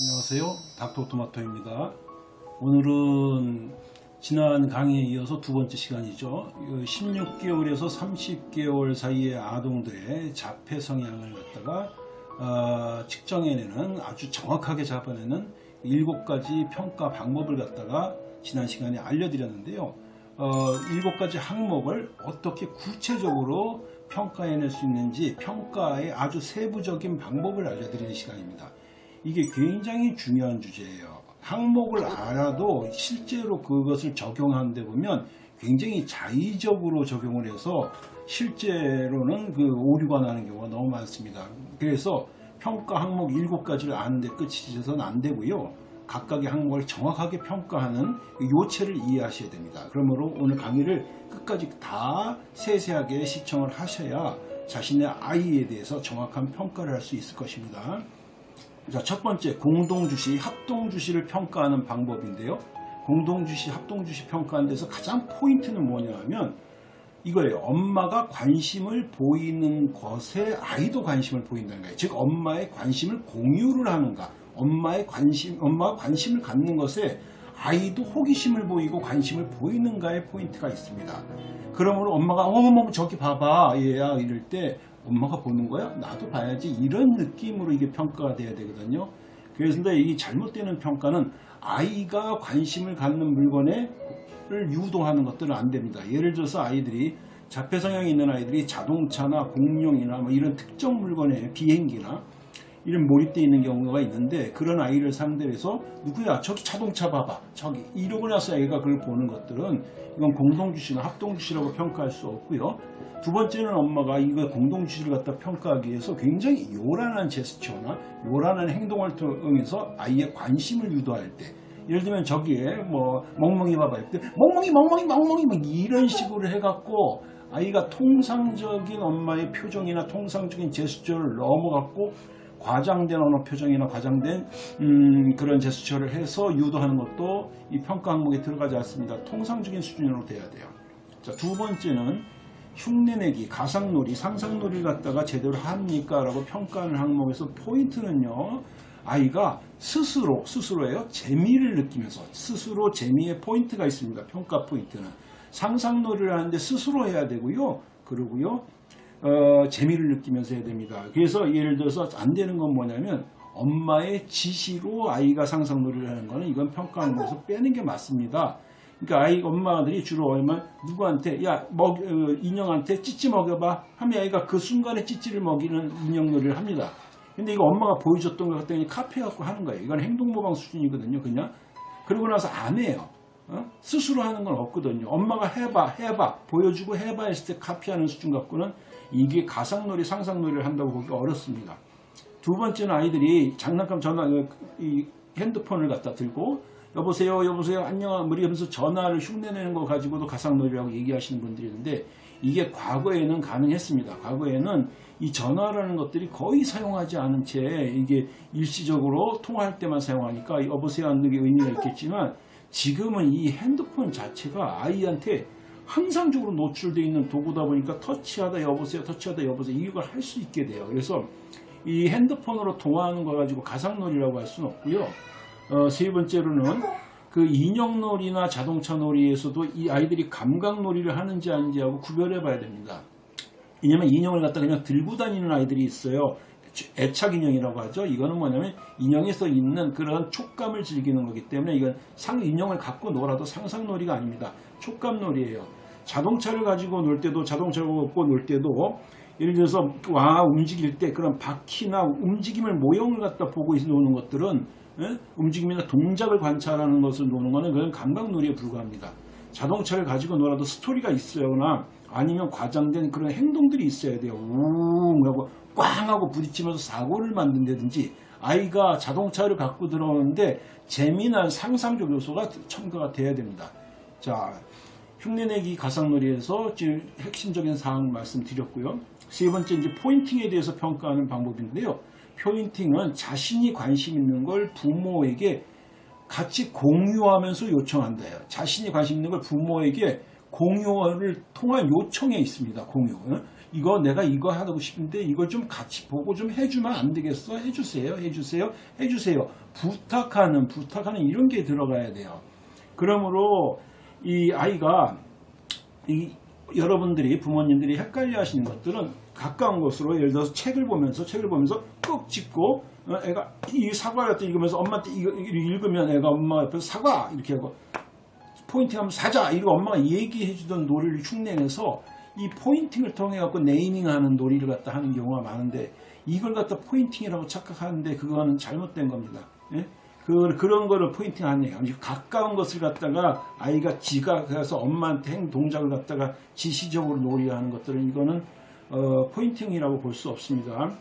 안녕하세요. 닥터토마토입니다. 오늘은 지난 강의에 이어서 두 번째 시간이죠. 16개월에서 30개월 사이의 아동들의 자폐 성향을 갖다가 어, 측정해내는 아주 정확하게 잡아내는 일곱 가지 평가 방법을 갖다가 지난 시간에 알려드렸는데요. 어, 일곱 가지 항목을 어떻게 구체적으로 평가해낼 수 있는지 평가의 아주 세부적인 방법을 알려드리는 시간입니다. 이게 굉장히 중요한 주제예요. 항목을 알아도 실제로 그것을 적용하는 데 보면 굉장히 자의적으로 적용을 해서 실제로는 그 오류가 나는 경우가 너무 많습니다. 그래서 평가 항목 7가지를 아는데 끝이 져서는 안 되고요. 각각의 항목을 정확하게 평가하는 요체를 이해하셔야 됩니다. 그러므로 오늘 강의를 끝까지 다 세세하게 시청을 하셔야 자신의 아이에 대해서 정확한 평가를 할 수 있을 것입니다. 자, 첫 번째 공동주시, 합동주시를 평가하는 방법인데요. 공동주시, 합동주시 평가하는 데서 가장 포인트는 뭐냐 하면 이거예요. 엄마가 관심을 보이는 것에 아이도 관심을 보인다는 거예요. 즉 엄마의 관심을 공유를 하는가. 엄마의 관심, 엄마가 관심을 갖는 것에 아이도 호기심을 보이고 관심을 보이는가의 포인트가 있습니다. 그러므로 엄마가 어머 저기 봐봐 얘야 이럴 때 엄마가 보는 거야? 나도 봐야지 이런 느낌으로 이게 평가가 돼야 되거든요. 그래서 이 잘못되는 평가는 아이가 관심을 갖는 물건에 를 유도하는 것들은 안 됩니다. 예를 들어서 아이들이 자폐 성향이 있는 아이들이 자동차나 공룡이나 뭐 이런 특정 물건에 비행기나 이런 몰입되어 있는 경우가 있는데 그런 아이를 상대로 해서 누구야? 저기 자동차 봐봐. 저기 이러고 나서 애가 그걸 보는 것들은 이건 공동주시나 합동주시라고 평가할 수 없고요. 두 번째는 엄마가 이거 공동주시를 갖다 평가하기 위해서 굉장히 요란한 제스처나 요란한 행동을 통해서 아이의 관심을 유도할 때 예를 들면 저기에 뭐 멍멍이 봐봐. 이때 멍멍이 멍멍이 멍멍이 막 이런 식으로 해갖고 아이가 통상적인 엄마의 표정이나 통상적인 제스처를 넘어갖고 과장된 언어 표정이나 과장된 음, 그런 제스처를 해서 유도하는 것도 이 평가 항목에 들어가지 않습니다. 통상적인 수준으로 돼야 돼요. 자, 두 번째는 흉내내기, 가상놀이, 상상놀이를 갖다가 제대로 합니까? 라고 평가하는 항목에서 포인트는요. 아이가 스스로, 스스로예요. 재미를 느끼면서 스스로 재미의 포인트가 있습니다. 평가 포인트는. 상상놀이를 하는데 스스로 해야 되고요. 그러고요. 어, 재미를 느끼면서 해야 됩니다. 그래서 예를 들어서 안 되는 건 뭐냐면 엄마의 지시로 아이가 상상놀이를 하는 거는 이건 평가하는 것에서 빼는 게 맞습니다. 그러니까 아이 엄마들이 주로 얼마 누구한테 야 먹, 어, 인형한테 찌찌 먹여봐 하면 아이가 그 순간에 찌찌를 먹이는 인형놀이를 합니다. 근데 이거 엄마가 보여줬던 것 같더니 카페 갖고 하는 거예요. 이건 행동모방 수준이거든요. 그냥 그러고 나서 안 해요. 어? 스스로 하는 건 없거든요. 엄마가 해봐, 해봐, 보여주고 해봐 했을 때 카피하는 수준 갖고는 이게 가상놀이, 상상놀이를 한다고 보기 어렵습니다. 두 번째는 아이들이 장난감 전화, 이 핸드폰을 갖다 들고 여보세요, 여보세요, 안녕, 뭐 이러면서 전화를 흉내내는 거 가지고도 가상놀이라고 얘기하시는 분들이 있는데 이게 과거에는 가능했습니다. 과거에는 이 전화라는 것들이 거의 사용하지 않은 채 이게 일시적으로 통화할 때만 사용하니까 여보세요 하는 게 의미가 있겠지만 지금은 이 핸드폰 자체가 아이한테 항상적으로 노출되어 있는 도구다 보니까 터치하다 여보세요 터치하다 여보세요. 이걸 할 수 있게 돼요. 그래서 이 핸드폰으로 통화하는 거 가지고 가상놀이라고 할 수는 없고요. 어, 세 번째로는 그 인형놀이나 자동차놀이에서도 이 아이들이 감각놀이를 하는지 아닌지 하고 구별해 봐야 됩니다. 왜냐면 인형을 갖다 그냥 들고 다니는 아이들이 있어요 애착 인형이라고 하죠. 이거는 뭐냐면 인형에서 있는 그런 촉감을 즐기는 거기 때문에 이건 상 인형을 갖고 놀아도 상상놀이가 아닙니다. 촉감놀이에요. 자동차를 가지고 놀 때도 자동차를 갖고 놀 때도 예를 들어서 와 움직일 때 그런 바퀴나 움직임을 모형을 갖다 보고 노는 것들은 예? 움직임이나 동작을 관찰하는 것을 노는 것은 그건 감각놀이에 불과합니다. 자동차를 가지고 놀아도 스토리가 있어요나 아니면 과장된 그런 행동들이 있어야 돼요. 우웅 하고 꽝 하고 부딪히면서 사고를 만든다든지 아이가 자동차를 갖고 들어오는데 재미난 상상적 요소가 첨가가 돼야 됩니다. 자, 흉내내기 가상놀이에서 지금 핵심적인 사항을 말씀드렸고요. 세 번째 이제 포인팅에 대해서 평가하는 방법인데요. 포인팅은 자신이 관심 있는 걸 부모에게 같이 공유하면서 요청한다요. 자신이 관심 있는 걸 부모에게 공유를 통한 요청에 있습니다. 공유. 이거 내가 이거 하고 싶은데 이걸 좀 같이 보고 좀 해주면 안 되겠어? 해주세요, 해주세요, 해주세요. 부탁하는, 부탁하는 이런 게 들어가야 돼요. 그러므로 이 아이가 이 여러분들이 부모님들이 헷갈려 하시는 것들은 가까운 곳으로 예를 들어서 책을 보면서 책을 보면서 꼭 짚고 어, 애가 이 사과를 갖다 읽으면서 엄마한테 이거 읽으면 애가 엄마 옆에서 사과 이렇게 하고 포인팅하면 사자 이거 엄마가 얘기해 주던 놀이를 흉내내서 이 포인팅을 통해 갖고 네이밍하는 놀이를 갖다 하는 경우가 많은데 이걸 갖다 포인팅이라고 착각하는데 그거는 잘못된 겁니다. 예? 그, 그런 거를 pointing 아니에요. 가까운 것을 갖다가 아이가 지가 가서 엄마한테 행 동작을 갖다가 지시적으로 놀이하는 것들은 이거는 어, pointing이라고 볼 수 없습니다.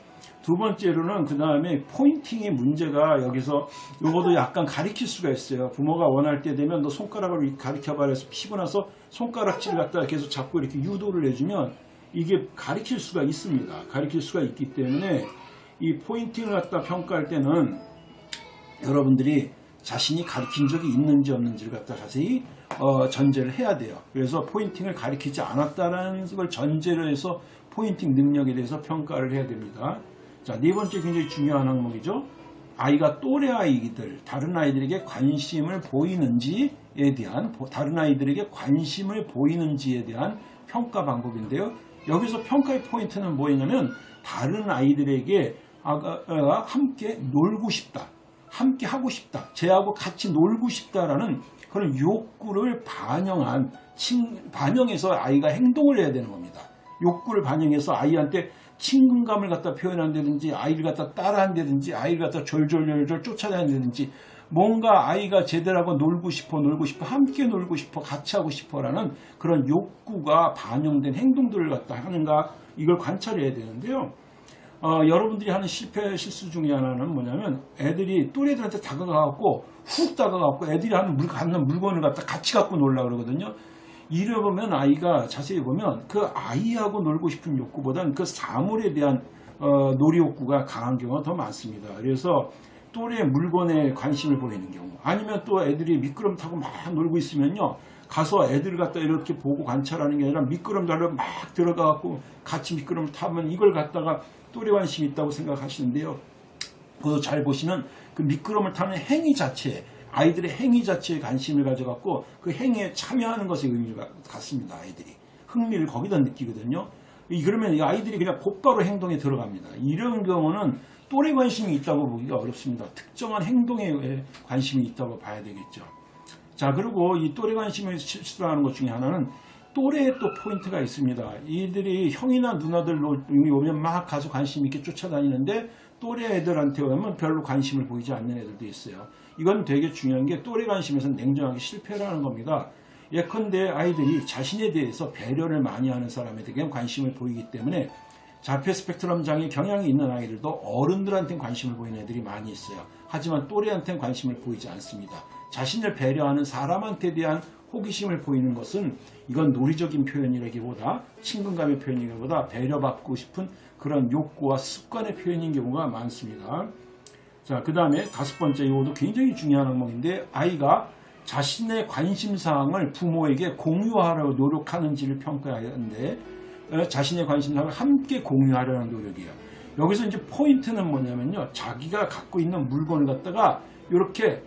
두 번째로는 그 다음에 pointing의 문제가 여기서 요것도 약간 가리킬 수가 있어요. 부모가 원할 때 되면 너 손가락을 가리켜봐 해서 피고 나서 손가락질을 갖다가 계속 잡고 이렇게 유도를 해주면 이게 가리킬 수가 있습니다. 가리킬 수가 있기 때문에 이 pointing을 갖다 평가할 때는 여러분들이 자신이 가르친 적이 있는지 없는지를 갖다 자세히 어, 전제를 해야 돼요. 그래서 pointing을 가리키지 않았다는 걸 전제로 해서 pointing 능력에 대해서 평가를 해야 됩니다. 자, 네 번째 굉장히 중요한 항목이죠. 아이가 또래 아이들, 다른 아이들에게 관심을 보이는지에 대한, 다른 아이들에게 관심을 보이는지에 대한 평가 방법인데요. 여기서 평가의 포인트는 뭐냐면, 다른 아이들에게 아가 함께 놀고 싶다. 함께 하고 싶다. 쟤하고 같이 놀고 싶다라는 그런 욕구를 반영한, 반영해서 아이가 행동을 해야 되는 겁니다. 욕구를 반영해서 아이한테 친근감을 갖다 표현한다든지 아이를 갖다 따라한다든지 아이를 갖다 졸졸졸졸 쫓아다닌다든지 뭔가 아이가 제대로 놀고 싶어 놀고 싶어 함께 놀고 싶어 같이 하고 싶어라는 그런 욕구가 반영된 행동들을 갖다 하는가 이걸 관찰해야 되는데요. 어, 여러분들이 하는 실패 실수 중에 하나는 뭐냐면 애들이 또래들한테 다가가갖고 훅 다가가갖고 애들이 하는 물 갖는 물건을 갖다 같이 갖고 놀라 그러거든요. 이래 보면 아이가 자세히 보면 그 아이하고 놀고 싶은 욕구보다는 그 사물에 대한 어, 놀이 욕구가 강한 경우가 더 많습니다. 그래서 또래 물건에 관심을 보이는 경우 아니면 또 애들이 미끄럼 타고 막 놀고 있으면요 가서 애들을 갖다 이렇게 보고 관찰하는 게 아니라 미끄럼 달러 막 들어가 갖고 같이 미끄럼 타면 이걸 갖다가 또래 관심이 있다고 생각하시는데요. 그것도 잘 보시면 그 미끄럼을 타는 행위 자체에 아이들의 행위 자체에 관심을 가져갖고 그 행위에 참여하는 것에 의미가 같습니다. 아이들이 흥미를 거기다 느끼거든요. 그러면 이 아이들이 그냥 곧바로 행동에 들어갑니다. 이런 경우는 또래 관심이 있다고 보기가 어렵습니다. 특정한 행동에 관심이 있다고 봐야 되겠죠. 자 그리고 이 또래 관심을 실수하는 것 중에 하나는 또래에 또 포인트가 있습니다. 이들이 형이나 누나들 오면 막 가서 관심 있게 쫓아다니는데 또래 애들한테 오면 별로 관심을 보이지 않는 애들도 있어요. 이건 되게 중요한 게 또래 관심에서는 냉정하게 실패라는 겁니다. 예컨대 아이들이 자신에 대해서 배려를 많이 하는 사람에게 관심을 보이기 때문에 자폐 스펙트럼 장애 경향이 있는 아이들도 어른들한테는 관심을 보이는 애들이 많이 있어요. 하지만 또래한테는 관심을 보이지 않습니다. 자신을 배려하는 사람한테 대한 호기심을 보이는 것은 이건 논리적인 표현이라기보다 친근감의 표현이기보다 배려받고 싶은 그런 욕구와 습관의 표현인 경우가 많습니다. 자, 그 다음에 다섯 번째 이것도 굉장히 중요한 항목인데 아이가 자신의 관심사항을 부모에게 공유하려고 노력하는지를 평가해야 하는데 어, 자신의 관심사항을 함께 공유하려는 노력이에요. 여기서 이제 포인트는 뭐냐면요. 자기가 갖고 있는 물건을 갖다가 이렇게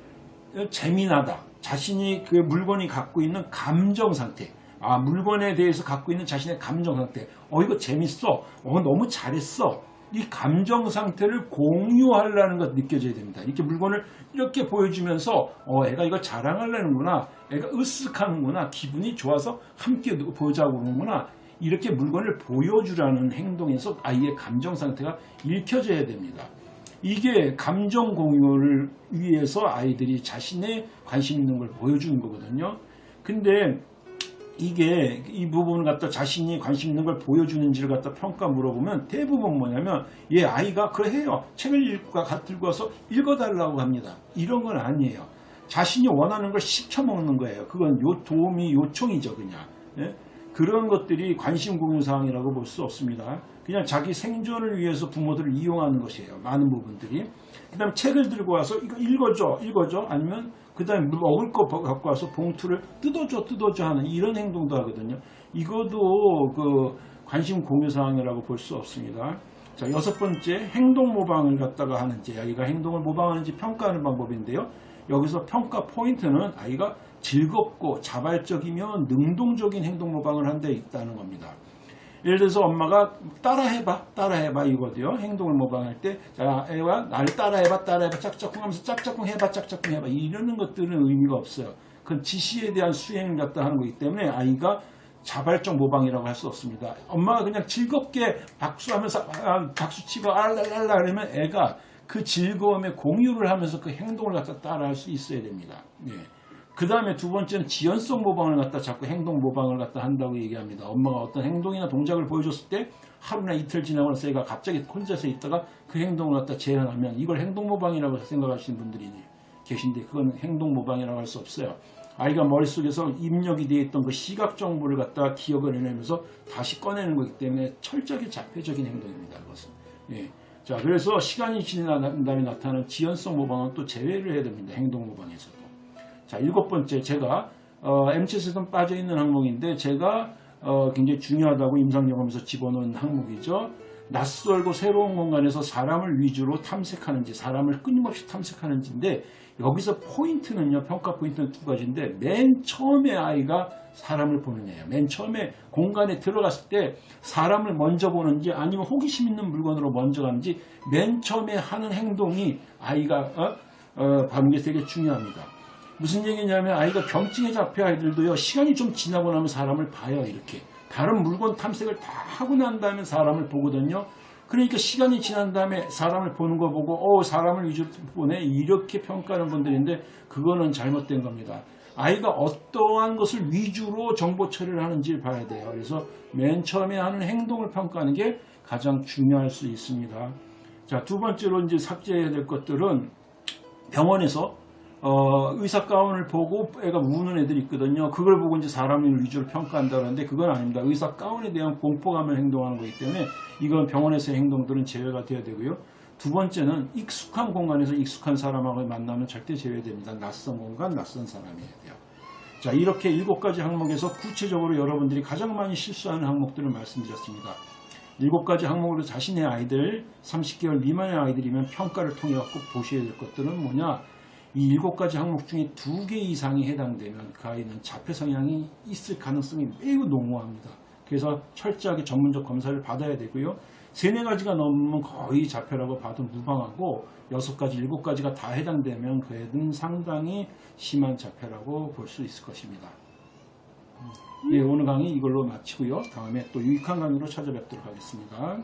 재미나다. 자신이 그 물건이 갖고 있는 감정 상태. 아, 물건에 대해서 갖고 있는 자신의 감정 상태. 어, 이거 재밌어. 어, 너무 잘했어. 이 감정 상태를 공유하려는 것 느껴져야 됩니다. 이렇게 물건을 이렇게 보여주면서 어 애가 이거 자랑하려는구나. 애가 으쓱하는구나. 기분이 좋아서 함께 보자고 그러는구나. 이렇게 물건을 보여주라는 행동에서 아이의 감정 상태가 읽혀져야 됩니다. 이게 감정 공유를 위해서 아이들이 자신의 관심 있는 걸 보여주는 거거든요. 근데 이게 이 부분을 갖다 자신이 관심 있는 걸 보여주는지를 갖다 평가 물어보면 대부분 뭐냐면 얘 아이가 그래 해요. 책을 읽고 들고 와서 읽어달라고 합니다. 이런 건 아니에요. 자신이 원하는 걸 시켜먹는 거예요. 그건 요 도움이 요청이죠 그냥. 예? 그런 것들이 관심 공유 사항이라고 볼 수 없습니다 그냥 자기 생존을 위해서 부모들을 이용하는 것이에요 많은 부분들이 그 다음에 책을 들고 와서 이거 읽어줘 읽어줘 아니면 그 다음에 먹을 거 갖고 와서 봉투를 뜯어줘 뜯어줘 하는 이런 행동도 하거든요. 이것도 그 관심 공유 사항이라고 볼 수 없습니다. 자, 여섯 번째 행동 모방을 갖다가 하는지 아이가 행동을 모방하는지 평가하는 방법인데요. 여기서 평가 포인트는 아이가 즐겁고 자발적이며 능동적인 행동 모방을 한 데 있다는 겁니다. 예를 들어서 엄마가 따라해봐, 따라해봐 이거도요. 행동을 모방할 때, 자, 애가 나를 따라해봐, 따라해봐, 짝짝꿍 하면서 짝짝꿍 해봐, 짝짝꿍 해봐. 이러는 것들은 의미가 없어요. 그건 지시에 대한 수행을 갖다 하는 거기 때문에 아이가 자발적 모방이라고 할 수 없습니다. 엄마가 그냥 즐겁게 박수하면서 아, 박수치고 알랄랄라 그러면 애가 그 즐거움에 공유를 하면서 그 행동을 갖다 따라할 수 있어야 됩니다. 예. 그 다음에 두 번째는 지연성 모방을 갖다 자꾸 행동 모방을 갖다 한다고 얘기합니다. 엄마가 어떤 행동이나 동작을 보여줬을 때 하루나 이틀 지나고 나서 애가 갑자기 혼자서 있다가 그 행동을 갖다 재현하면 이걸 행동 모방이라고 생각하시는 분들이 계신데 그건 행동 모방이라고 할 수 없어요. 아이가 머릿속에서 입력이 되어 있던 그 시각 정보를 갖다 기억을 해내면서 다시 꺼내는 거기 때문에 철저하게 자폐적인 행동입니다. 그것은. 예. 자, 그래서 시간이 지난 다음에 나타나는 지연성 모방은 또 제외를 해야 됩니다. 행동 모방에서도. 자, 일곱 번째, 제가, 어, MC에서는 빠져있는 항목인데, 제가, 어, 굉장히 중요하다고 임상영험에서 집어넣은 항목이죠. 낯설고 새로운 공간에서 사람을 위주로 탐색하는지, 사람을 끊임없이 탐색하는지인데, 여기서 포인트는요, 평가 포인트는 두 가지인데, 맨 처음에 아이가 사람을 보느냐예요. 맨 처음에 공간에 들어갔을 때 사람을 먼저 보는지 아니면 호기심 있는 물건으로 먼저 가는지 맨 처음에 하는 행동이 아이가 어? 어, 게 되게 중요합니다. 무슨 얘기냐면 아이가 경증에 잡혀 아이들도요 시간이 좀 지나고 나면 사람을 봐요 이렇게 다른 물건 탐색을 다 하고 난 다음에 사람을 보거든요. 그러니까 시간이 지난 다음에 사람을 보는 거 보고 어 사람을 위주로 보네 이렇게 평가하는 분들인데 그거는 잘못된 겁니다. 아이가 어떠한 것을 위주로 정보 처리를 하는지를 봐야 돼요. 그래서 맨 처음에 하는 행동을 평가하는 게 가장 중요할 수 있습니다. 자, 두 번째로 이제 삭제해야 될 것들은 병원에서 어, 의사 가운을 보고 애가 우는 애들이 있거든요. 그걸 보고 이제 사람을 위주로 평가한다는데 그건 아닙니다. 의사 가운에 대한 공포감을 행동하는 거기 때문에 이건 병원에서의 행동들은 제외가 돼야 되고요. 두 번째는 익숙한 공간에서 익숙한 사람하고 만나면 절대 제외됩니다. 낯선 공간, 낯선 사람이어야 돼요. 자, 이렇게 일곱 가지 항목에서 구체적으로 여러분들이 가장 많이 실수하는 항목들을 말씀드렸습니다. 일곱 가지 항목으로 자신의 아이들, 30개월 미만의 아이들이면 평가를 통해 갖고 보셔야 될 것들은 뭐냐? 이 일곱 가지 항목 중에 두 개 이상이 해당되면 그 아이는 자폐 성향이 있을 가능성이 매우 농후합니다. 그래서 철저하게 전문적 검사를 받아야 되고요. 세네 가지가 넘으면 거의 자폐라고 봐도 무방하고 여섯 가지, 일곱 가지가 다 해당되면 그 애는 상당히 심한 자폐라고 볼 수 있을 것입니다. 네, 오늘 강의 이걸로 마치고요. 다음에 또 유익한 강의로 찾아뵙도록 하겠습니다.